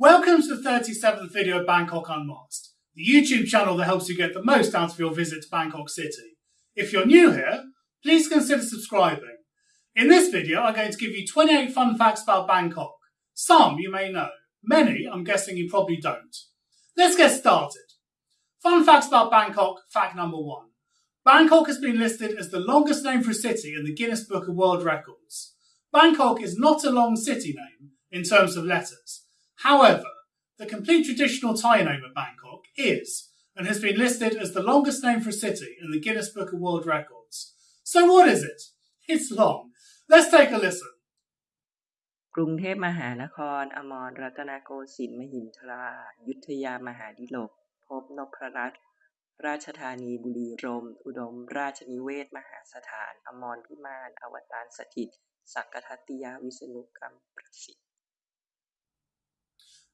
Welcome to the 37th video of Bangkok Unmasked, the YouTube channel that helps you get the most out of your visit to Bangkok City. If you're new here, please consider subscribing. In this video, I'm going to give you 28 fun facts about Bangkok. Some you may know, many I'm guessing you probably don't. Let's get started. Fun facts about Bangkok, fact number one. Bangkok has been listed as the longest name for a city in the Guinness Book of World Records. Bangkok is not a long city name in terms of letters. However, the complete traditional Thai name of Bangkok is and has been listed as the longest name for a city in the Guinness Book of World Records. So what is it? It's long. Let's take a listen. กรุงเทพมหานคร อมรรัตนโกสินทร์มหินทรา ยุทธยามหาดิลก พบนพรัตน์ราชธานีบุรีรมย์อุดมราชนิเวศน์มหาสถาน อมรพิมาน อวตารสถิต สักกทัตติยวิษณุกรรมประสิทธิ์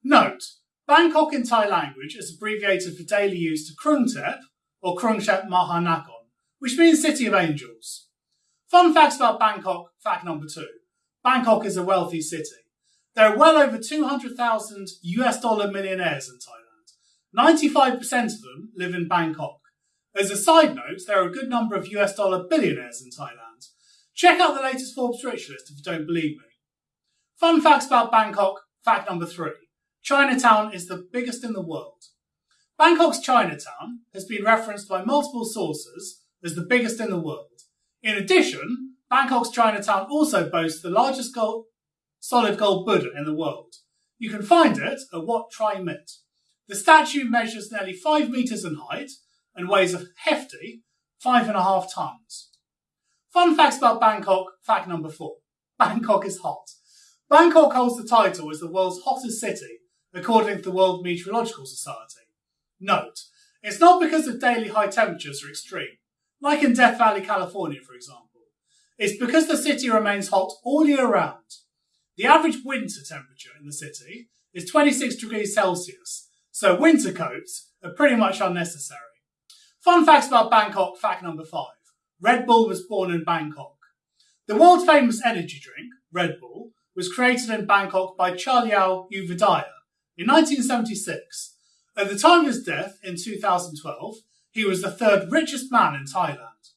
Note, Bangkok in Thai language is abbreviated for daily use to Krung Thep or Krung Thep Mahanakon, which means City of Angels. Fun facts about Bangkok, fact number two. Bangkok is a wealthy city. There are well over 200,000 US dollar millionaires in Thailand. 95% of them live in Bangkok. As a side note, there are a good number of US dollar billionaires in Thailand. Check out the latest Forbes Rich list if you don't believe me. Fun facts about Bangkok, fact number three. Chinatown is the biggest in the world. Bangkok's Chinatown has been referenced by multiple sources as the biggest in the world. In addition, Bangkok's Chinatown also boasts the largest gold, solid gold Buddha in the world. You can find it at Wat Traimit. The statue measures nearly five metres in height and weighs a hefty five and a half tons. Fun facts about Bangkok, fact number four. Bangkok is hot. Bangkok holds the title as the world's hottest city, according to the World Meteorological Society. Note, it's not because the daily high temperatures are extreme, like in Death Valley, California, for example. It's because the city remains hot all year round. The average winter temperature in the city is 26 degrees Celsius, so winter coats are pretty much unnecessary. Fun facts about Bangkok, fact number five. Red Bull was born in Bangkok. The world famous energy drink, Red Bull, was created in Bangkok by Chaleo Yoovidhya in 1976. At the time of his death in 2012, he was the third richest man in Thailand.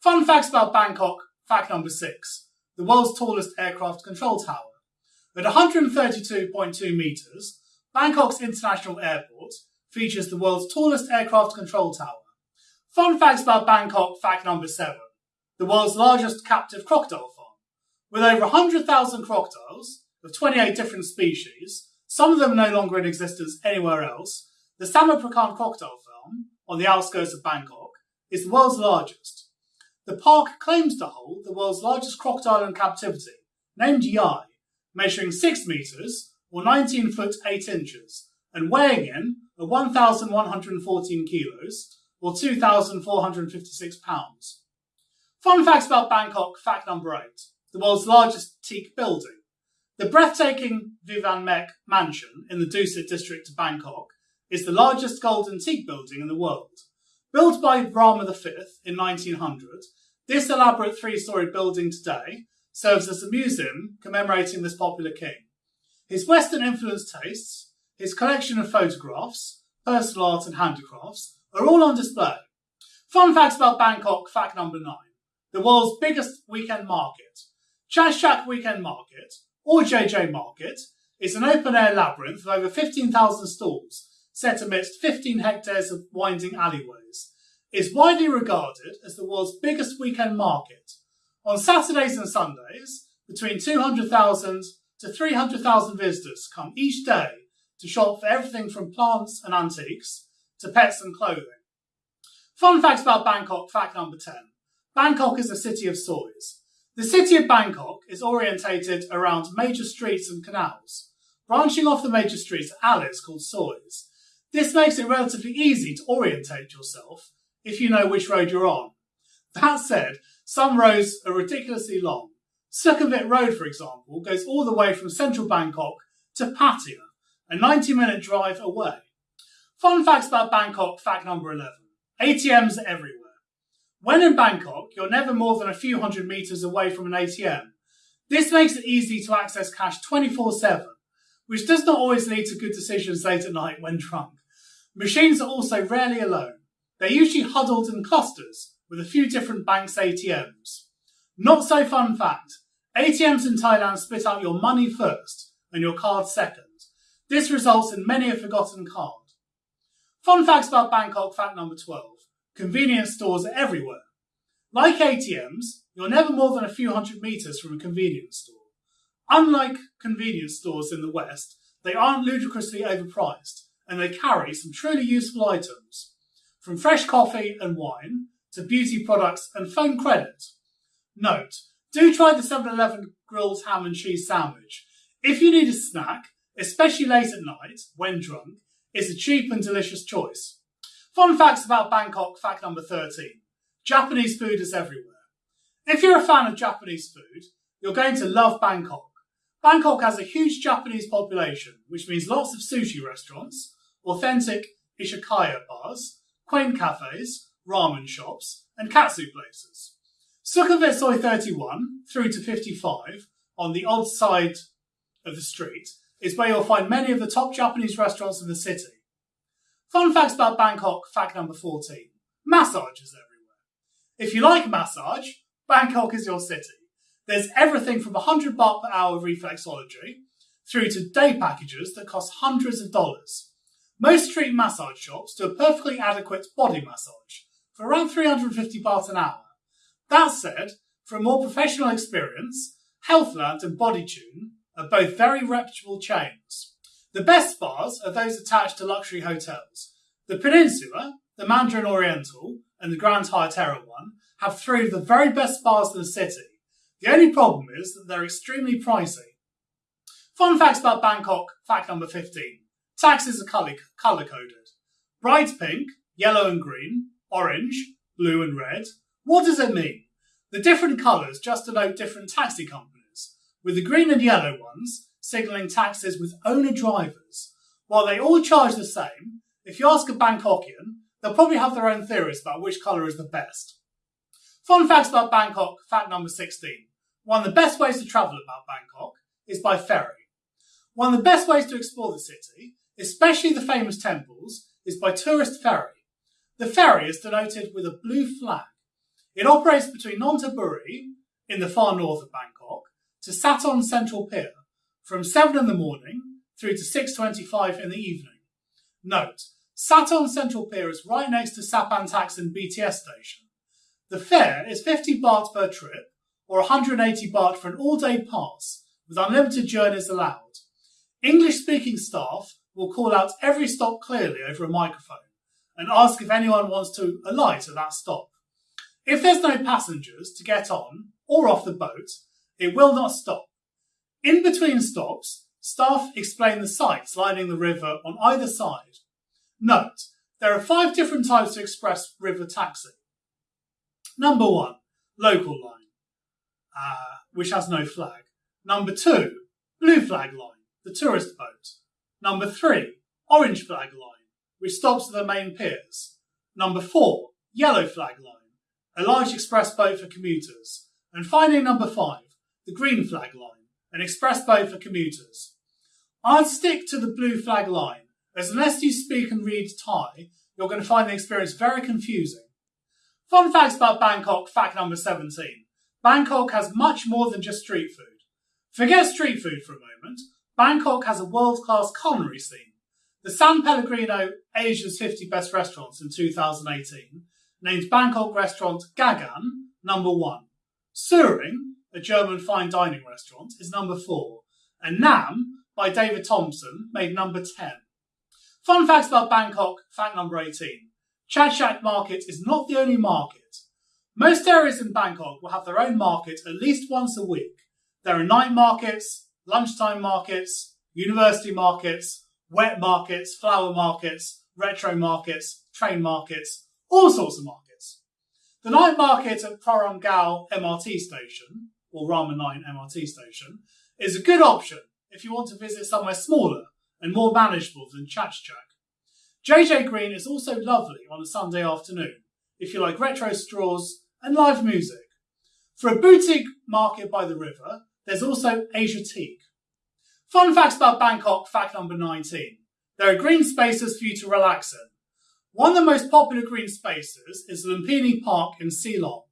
Fun facts about Bangkok, fact number six. The world's tallest aircraft control tower. At 132.2 metres, Bangkok's International Airport features the world's tallest aircraft control tower. Fun facts about Bangkok, fact number seven. The world's largest captive crocodile farm. With over 100,000 crocodiles of 28 different species, some of them no longer in existence anywhere else, the Samut Prakan Crocodile Farm, on the outskirts of Bangkok, is the world's largest. The park claims to hold the world's largest crocodile in captivity, named Yai, measuring 6 metres or 19 foot 8 inches and weighing in at 1,114 kilos or 2,456 pounds. Fun facts about Bangkok, fact number 8. The world's largest teak building. The breathtaking Vimanmek mansion in the Dusit district of Bangkok is the largest golden teak building in the world. Built by Rama V in 1900, this elaborate three-storey building today serves as a museum commemorating this popular king. His Western influenced tastes, his collection of photographs, personal art and handicrafts are all on display. Fun facts about Bangkok, fact number nine. The world's biggest weekend market. Chatuchak Weekend Market, or JJ Market, is an open-air labyrinth of over 15,000 stalls set amidst 15 hectares of winding alleyways. It's widely regarded as the world's biggest weekend market. On Saturdays and Sundays, between 200,000 to 300,000 visitors come each day to shop for everything from plants and antiques to pets and clothing. Fun facts about Bangkok, fact number 10. Bangkok is a city of sois. The city of Bangkok is orientated around major streets and canals. Branching off the major streets are alleys called sois. This makes it relatively easy to orientate yourself if you know which road you're on. That said, some roads are ridiculously long. Sukhumvit Road, for example, goes all the way from central Bangkok to Pattaya, a 90 minute drive away. Fun facts about Bangkok, fact number 11. ATMs everywhere. When in Bangkok, you're never more than a few hundred metres away from an ATM. This makes it easy to access cash 24 7, which does not always lead to good decisions late at night when drunk. Machines are also rarely alone. They're usually huddled in clusters with a few different banks' ATMs. Not so fun fact ATMs in Thailand spit out your money first and your card second. This results in many a forgotten card. Fun facts about Bangkok, fact number 12. Convenience stores are everywhere. Like ATMs, you're never more than a few hundred metres from a convenience store. Unlike convenience stores in the West, they aren't ludicrously overpriced and they carry some truly useful items, from fresh coffee and wine to beauty products and phone credit. Note, do try the 7-Eleven grilled ham and cheese sandwich. If you need a snack, especially late at night, when drunk, it's a cheap and delicious choice. Fun facts about Bangkok, fact number 13. Japanese food is everywhere. If you're a fan of Japanese food, you're going to love Bangkok. Bangkok has a huge Japanese population, which means lots of sushi restaurants, authentic izakaya bars, quaint cafes, ramen shops, and katsu places. Sukhumvit Soi 31 through to 55 on the odd side of the street is where you'll find many of the top Japanese restaurants in the city. Fun facts about Bangkok, fact number 14. Massage is everywhere. If you like massage, Bangkok is your city. There's everything from 100 baht per hour reflexology through to day packages that cost hundreds of dollars. Most street massage shops do a perfectly adequate body massage for around 350 baht an hour. That said, for a more professional experience, Healthland and Bodytune are both very reputable chains. The best bars are those attached to luxury hotels. The Peninsula, the Mandarin Oriental, and the Grand Hyatt Erawan have three of the very best bars in the city. The only problem is that they're extremely pricey. Fun facts about Bangkok, fact number 15. Taxis are colour coded. Bright pink, yellow and green, orange, blue and red. What does it mean? The different colours just denote different taxi companies, with the green and yellow ones signalling taxis with owner drivers. While they all charge the same, if you ask a Bangkokian, they'll probably have their own theories about which colour is the best. Fun facts about Bangkok, fact number 16. One of the best ways to travel about Bangkok is by ferry. One of the best ways to explore the city especially the famous temples, is by tourist ferry. The ferry is denoted with a blue flag. It operates between Nonthaburi, in the far north of Bangkok, to Sathorn Central Pier, from 7 in the morning through to 6.25 in the evening. Note, Sathorn Central Pier is right next to Sapan Taksin BTS station. The fare is 50 baht per trip, or 180 baht for an all-day pass, with unlimited journeys allowed. English-speaking staff will call out every stop clearly over a microphone and ask if anyone wants to alight at that stop. If there's no passengers to get on or off the boat, it will not stop. In between stops, staff explain the sights lining the river on either side. Note, there are five different types of express river taxi. Number one, local line, uh, which has no flag. Number two, blue flag line, the tourist boat. Number three, orange flag line, which stops at the main piers. Number four, yellow flag line, a large express boat for commuters. And finally, number five, the green flag line, an express boat for commuters. I'd stick to the blue flag line, as unless you speak and read Thai, you're going to find the experience very confusing. Fun facts about Bangkok, fact number 17. Bangkok has much more than just street food. Forget street food for a moment. Bangkok has a world-class culinary scene. The San Pellegrino Asia's 50 Best Restaurants in 2018 named Bangkok restaurant Gaggan number one. Sühring, a German fine dining restaurant, is number four. And Nahm, by David Thompson, made number 10. Fun facts about Bangkok, fact number 18. Chatuchak Market is not the only market. Most areas in Bangkok will have their own market at least once a week. There are night markets, lunchtime markets, university markets, wet markets, flower markets, retro markets, train markets, all sorts of markets. The night market at Prorongao MRT station, or Rama 9 MRT station, is a good option if you want to visit somewhere smaller and more manageable than Chatuchak. JJ Green is also lovely on a Sunday afternoon if you like retro straws and live music. For a boutique market by the river, there's also Asiatique. Fun facts about Bangkok, fact number 19. There are green spaces for you to relax in. One of the most popular green spaces is Lumpini Park in Silom.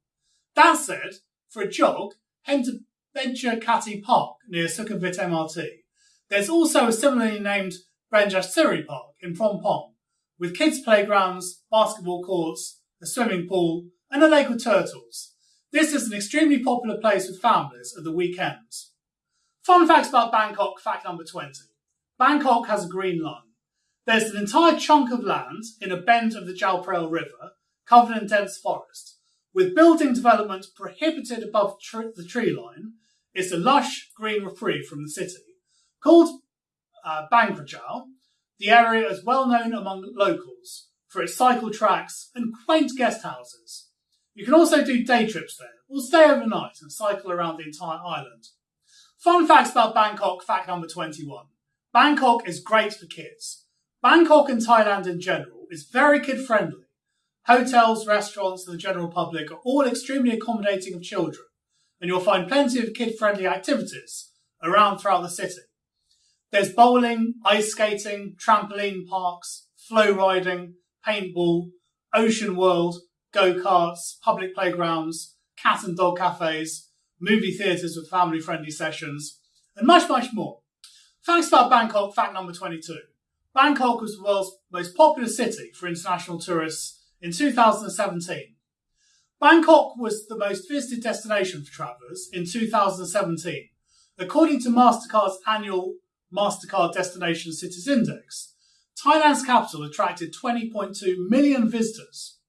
That said, for a jog, head to Benjakitti Park near Sukhumvit MRT. There's also a similarly named Benjasiri Park in Phrom Phong, with kids' playgrounds, basketball courts, a swimming pool, and a lake with turtles. This is an extremely popular place with families at the weekends. Fun facts about Bangkok, fact number 20. Bangkok has a green line. There's an entire chunk of land in a bend of the Phraya River covered in dense forest. With building development prohibited above tr- the tree line, it's a lush green reprieve from the city. Called uh, Bang Krachao, the area is well known among locals for its cycle tracks and quaint guest houses. You can also do day trips there, or stay overnight and cycle around the entire island. Fun facts about Bangkok, fact number 21. Bangkok is great for kids. Bangkok and Thailand in general is very kid friendly. Hotels, restaurants, and the general public are all extremely accommodating of children, and you'll find plenty of kid friendly activities around throughout the city. There's bowling, ice skating, trampoline parks, flow riding, paintball, ocean world, go karts, public playgrounds, cat and dog cafes, movie theatres with family friendly sessions, and much, much more. Facts about Bangkok, fact number 22. Bangkok was the world's most popular city for international tourists in 2017. Bangkok was the most visited destination for travellers in 2017, according to MasterCard's annual MasterCard Destination Cities Index. Thailand's capital attracted 20.2 million visitors.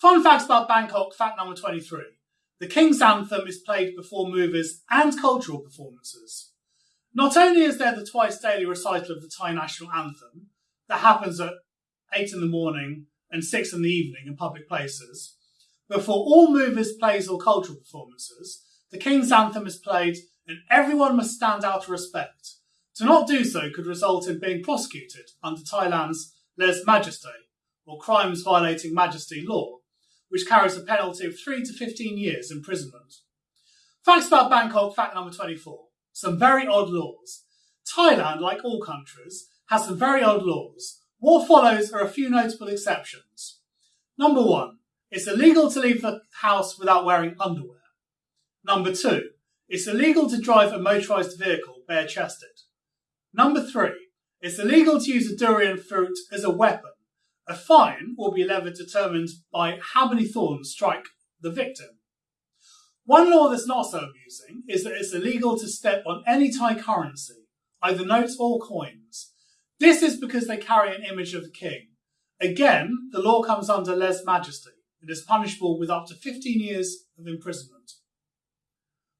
Fun facts about Bangkok, fact number 23. The King's Anthem is played before movies and cultural performances. Not only is there the twice daily recital of the Thai national anthem that happens at 8 in the morning and 6 in the evening in public places, but for all movies, plays, or cultural performances, the King's Anthem is played and everyone must stand out of respect. To not do so could result in being prosecuted under Thailand's lese majeste, or crimes violating majesty law, which carries a penalty of 3 to 15 years imprisonment. Facts about Bangkok, fact number 24. Some very odd laws. Thailand, like all countries, has some very odd laws. What follows are a few notable exceptions. Number one, it's illegal to leave the house without wearing underwear. Number two, it's illegal to drive a motorised vehicle bare chested. Number three, it's illegal to use a durian fruit as a weapon. A fine will be levied determined by how many thorns strike the victim. One law that's not so amusing is that it's illegal to step on any Thai currency, either notes or coins. This is because they carry an image of the king. Again, the law comes under lese majeste. It is punishable with up to 15 years of imprisonment.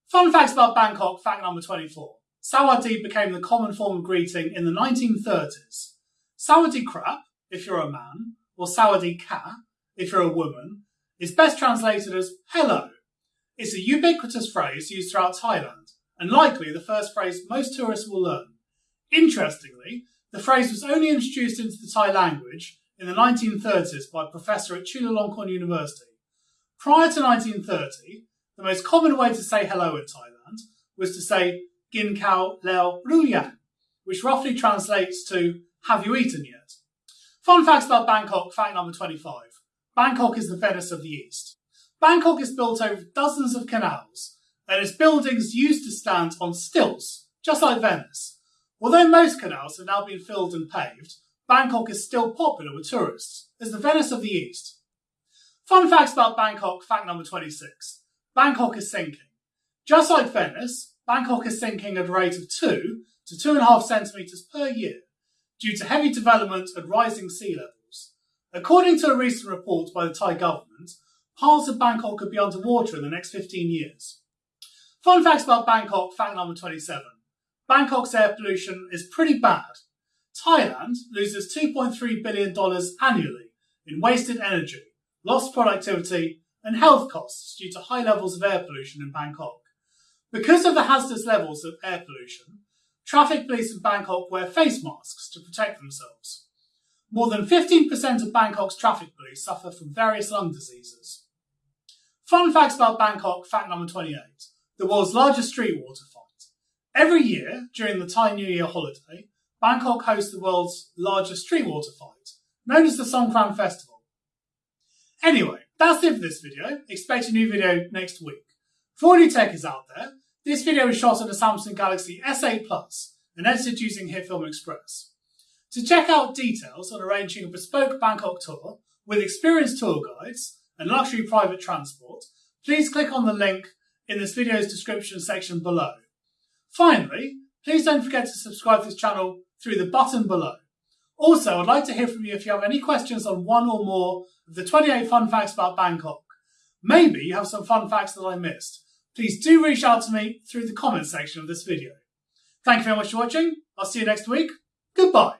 Fun facts about Bangkok, fact number 24. Sawadee became the common form of greeting in the 1930s. Sawadee krap, if you're a man, or Sawadee ka, if you're a woman, is best translated as hello. It's a ubiquitous phrase used throughout Thailand, and likely the first phrase most tourists will learn. Interestingly, the phrase was only introduced into the Thai language in the 1930s by a professor at Chulalongkorn University. Prior to 1930, the most common way to say hello in Thailand was to say Gin Kao Leo Ruyan, which roughly translates to Have you eaten yet? Fun facts about Bangkok, fact number 25. Bangkok is the Venice of the East. Bangkok is built over dozens of canals, and its buildings used to stand on stilts, just like Venice. Although most canals have now been filled and paved, Bangkok is still popular with tourists as the Venice of the East. Fun facts about Bangkok, fact number 26. Bangkok is sinking. Just like Venice, Bangkok is sinking at a rate of 2 to 2.5 centimetres per year due to heavy development and rising sea levels. According to a recent report by the Thai government, parts of Bangkok could be underwater in the next 15 years. Fun facts about Bangkok, fact number 27. Bangkok's air pollution is pretty bad. Thailand loses $2.3 billion annually in wasted energy, lost productivity, and health costs due to high levels of air pollution in Bangkok. Because of the hazardous levels of air pollution, traffic police in Bangkok wear face masks to protect themselves. More than 15% of Bangkok's traffic police suffer from various lung diseases. Fun facts about Bangkok, fact number 28. The world's largest street water fight. Every year, during the Thai New Year holiday, Bangkok hosts the world's largest street water fight, known as the Songkran Festival. Anyway, that's it for this video. Expect a new video next week. For new techies out there, this video was shot on the Samsung Galaxy S8 Plus and edited using HitFilm Express. To check out details on arranging a bespoke Bangkok tour with experienced tour guides and luxury private transport, please click on the link in this video's description section below. Finally, please don't forget to subscribe to this channel through the button below. Also, I'd like to hear from you if you have any questions on one or more of the 28 fun facts about Bangkok. Maybe you have some fun facts that I missed. Please do reach out to me through the comments section of this video. Thank you very much for watching. I'll see you next week. Goodbye.